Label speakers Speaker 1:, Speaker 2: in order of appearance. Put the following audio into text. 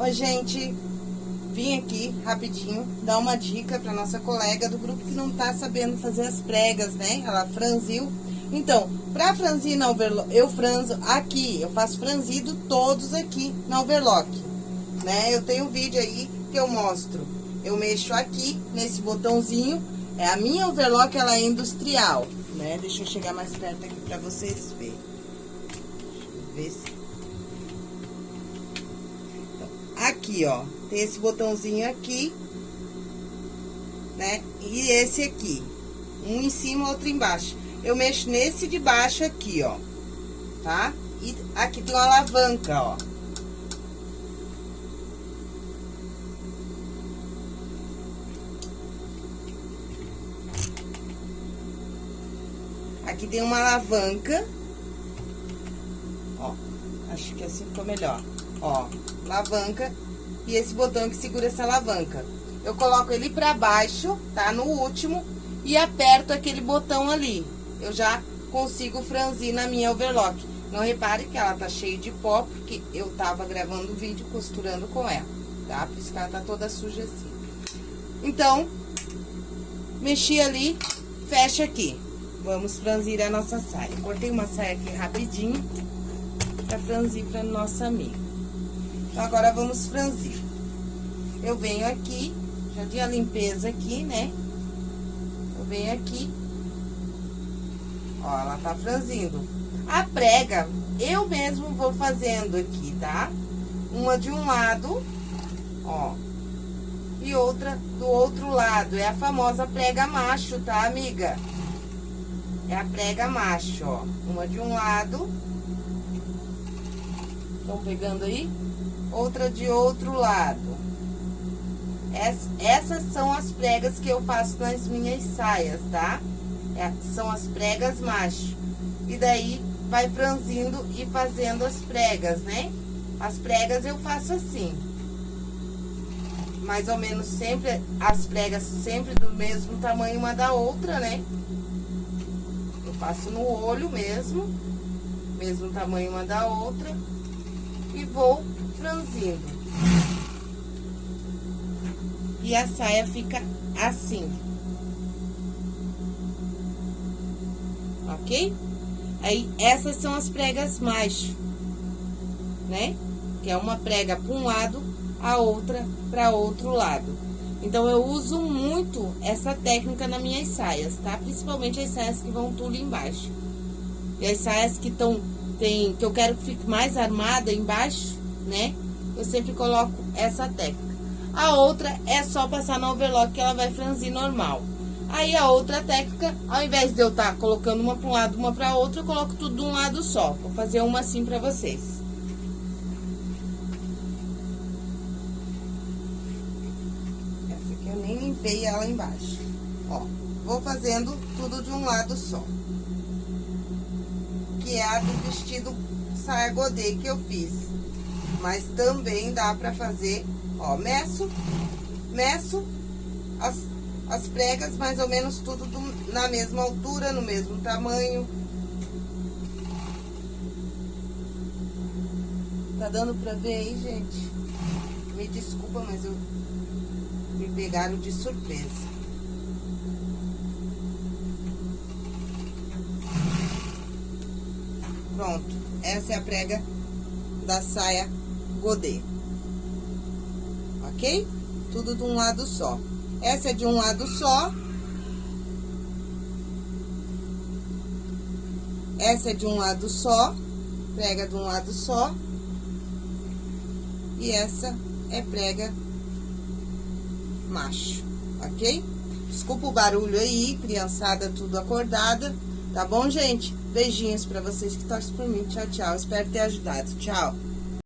Speaker 1: Oi, gente. Vim aqui rapidinho dar uma dica para nossa colega do grupo que não tá sabendo fazer as pregas, né? Ela franziu. Então, para franzir na overlock, eu franzo aqui, eu faço franzido todos aqui na overlock, né? Eu tenho um vídeo aí que eu mostro. Eu mexo aqui nesse botãozinho, é a minha overlock, ela é industrial, né? Deixa eu chegar mais perto aqui para vocês verem. Deixa eu ver se aqui, ó. Tem esse botãozinho aqui, né? E esse aqui. Um em cima, outro embaixo. Eu mexo nesse de baixo aqui, ó. Tá? E aqui tem uma alavanca, ó. Aqui tem uma alavanca. Ó, acho que assim ficou melhor. Ó, alavanca e esse botão que segura essa alavanca. Eu coloco ele pra baixo, tá? No último, e aperto aquele botão ali. Eu já consigo franzir na minha overlock. Não repare que ela tá cheia de pó, porque eu tava gravando o vídeo costurando com ela, tá? Por isso que ela tá toda suja assim. Então, mexi ali, fecha aqui. Vamos franzir a nossa saia. Cortei uma saia aqui rapidinho, pra franzir pra nossa amiga. Então, agora, vamos franzir. Eu venho aqui, já dei a limpeza aqui, né? Eu venho aqui. Ó, ela tá franzindo. A prega, eu mesmo vou fazendo aqui, tá? Uma de um lado, ó. E outra do outro lado. É a famosa prega macho, tá, amiga? É a prega macho, ó. Uma de um lado. Estão pegando aí? Outra de outro lado. essas são as pregas que eu faço nas minhas saias, tá? É, são as pregas macho. E daí, vai franzindo e fazendo as pregas, né? As pregas eu faço assim. Mais ou menos sempre, as pregas sempre do mesmo tamanho uma da outra, né? Eu faço no olho mesmo, mesmo tamanho uma da outra. E vou franzindo. E a saia fica assim. Ok? Aí, essas são as pregas macho, né? Que é uma prega para um lado, a outra para outro lado. Então, eu uso muito essa técnica nas minhas saias, tá? Principalmente as saias que vão tudo embaixo. E as saias que estão, tem, que eu quero que fique mais armada embaixo, né? Eu sempre coloco essa técnica. A outra é só passar no overlock que ela vai franzir normal. Aí a outra técnica, ao invés de eu estar tá colocando uma para um lado, uma para outra, eu coloco tudo de um lado só. Vou fazer uma assim para vocês. Essa aqui eu nem limpei ela embaixo. Ó, vou fazendo tudo de um lado só. Que é a do vestido saia godê que eu fiz. Mas também dá pra fazer, ó, meço, meço as, as pregas mais ou menos tudo do, na mesma altura, no mesmo tamanho. Tá dando pra ver aí, gente? Me desculpa, mas eu me pegaram de surpresa. Pronto, essa é a prega da saia godê. Ok? Tudo de um lado só. Essa é de um lado só. Essa é de um lado só. Prega de um lado só. E essa é prega macho, ok? Desculpa o barulho aí, criançada tudo acordada. Tá bom, gente? Beijinhos pra vocês que torcem por mim. Tchau, tchau. Espero ter ajudado. Tchau.